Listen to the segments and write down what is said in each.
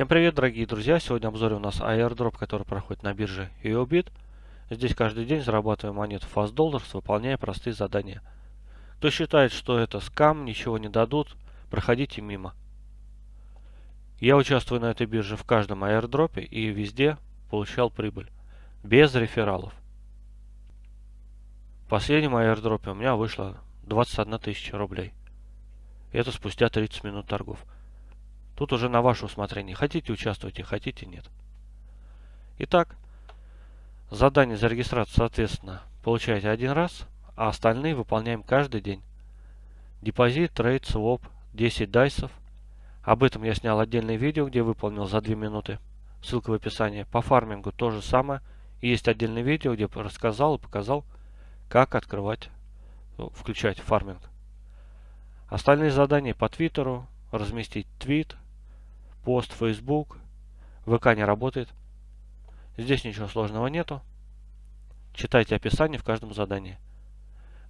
Всем привет, дорогие друзья! Сегодня в обзоре у нас airdrop, который проходит на бирже EOBIT. Здесь каждый день зарабатываем монету Fast Dollars, выполняя простые задания. Кто считает, что это скам, ничего не дадут, проходите мимо. Я участвую на этой бирже в каждом airdropе и везде получал прибыль. Без рефералов. В последнем airdropе у меня вышло 21 тысяча рублей. Это спустя 30 минут торгов. Тут уже на ваше усмотрение. Хотите участвуйте, хотите нет. Итак, задание за регистрацию, соответственно, получаете один раз, а остальные выполняем каждый день. Депозит, трейд, своп, 10 дайсов. Об этом я снял отдельное видео, где выполнил за 2 минуты. Ссылка в описании. По фармингу то же самое. И есть отдельное видео, где рассказал и показал, как открывать, ну, включать фарминг. Остальные задания по твиттеру, разместить твит, пост Facebook, ВК не работает. Здесь ничего сложного нету. Читайте описание в каждом задании.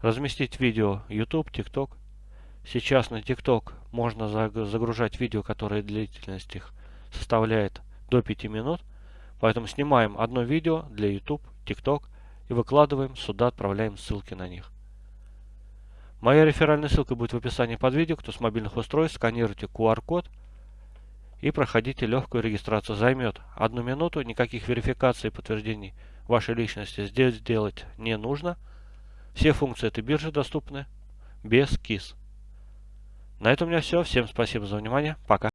Разместить видео YouTube, TikTok. Сейчас на TikTok можно загружать видео, которые длительность их составляет до 5 минут. Поэтому снимаем одно видео для YouTube, TikTok и выкладываем сюда, отправляем ссылки на них. Моя реферальная ссылка будет в описании под видео. Кто с мобильных устройств, сканируйте QR-код и проходите легкую регистрацию. Займет одну минуту, никаких верификаций и подтверждений вашей личности здесь сделать не нужно. Все функции этой биржи доступны без КИС. На этом у меня все. Всем спасибо за внимание. Пока.